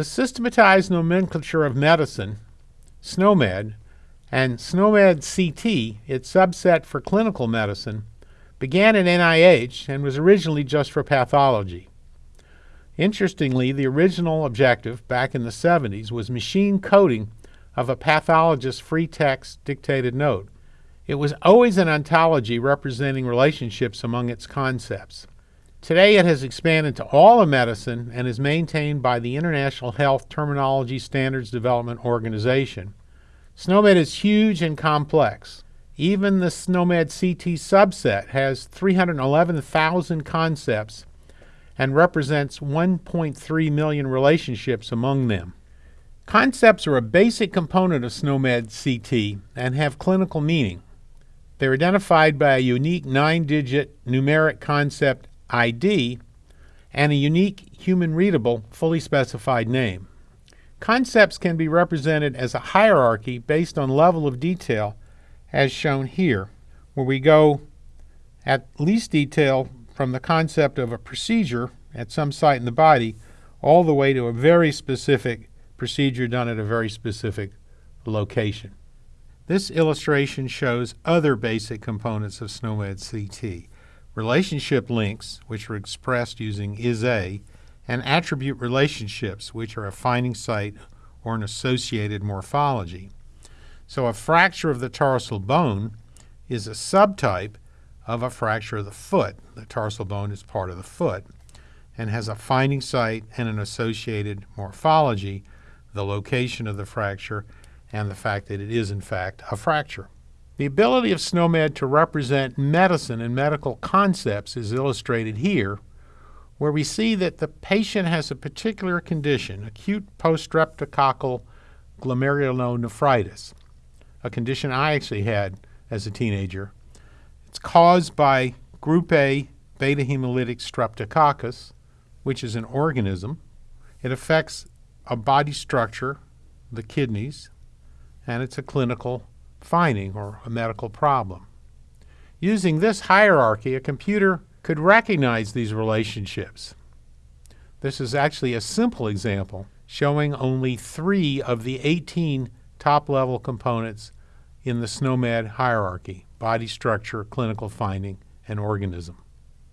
The systematized nomenclature of medicine, SNOMED, and SNOMED CT, its subset for clinical medicine, began at NIH and was originally just for pathology. Interestingly, the original objective back in the 70s was machine coding of a pathologist's free text dictated note. It was always an ontology representing relationships among its concepts. Today it has expanded to all of medicine and is maintained by the International Health Terminology Standards Development Organization. SNOMED is huge and complex. Even the SNOMED CT subset has 311,000 concepts and represents 1.3 million relationships among them. Concepts are a basic component of SNOMED CT and have clinical meaning. They're identified by a unique nine digit numeric concept ID and a unique human readable fully specified name. Concepts can be represented as a hierarchy based on level of detail as shown here, where we go at least detail from the concept of a procedure at some site in the body all the way to a very specific procedure done at a very specific location. This illustration shows other basic components of SNOMED CT. Relationship links, which are expressed using IS-A, and attribute relationships, which are a finding site or an associated morphology. So a fracture of the tarsal bone is a subtype of a fracture of the foot. The tarsal bone is part of the foot and has a finding site and an associated morphology, the location of the fracture, and the fact that it is in fact a fracture. The ability of SNOMED to represent medicine and medical concepts is illustrated here where we see that the patient has a particular condition, acute post-streptococcal glomerulonephritis, a condition I actually had as a teenager. It's caused by group A beta hemolytic streptococcus, which is an organism. It affects a body structure, the kidneys, and it's a clinical finding or a medical problem. Using this hierarchy, a computer could recognize these relationships. This is actually a simple example showing only three of the 18 top-level components in the SNOMED hierarchy, body structure, clinical finding, and organism.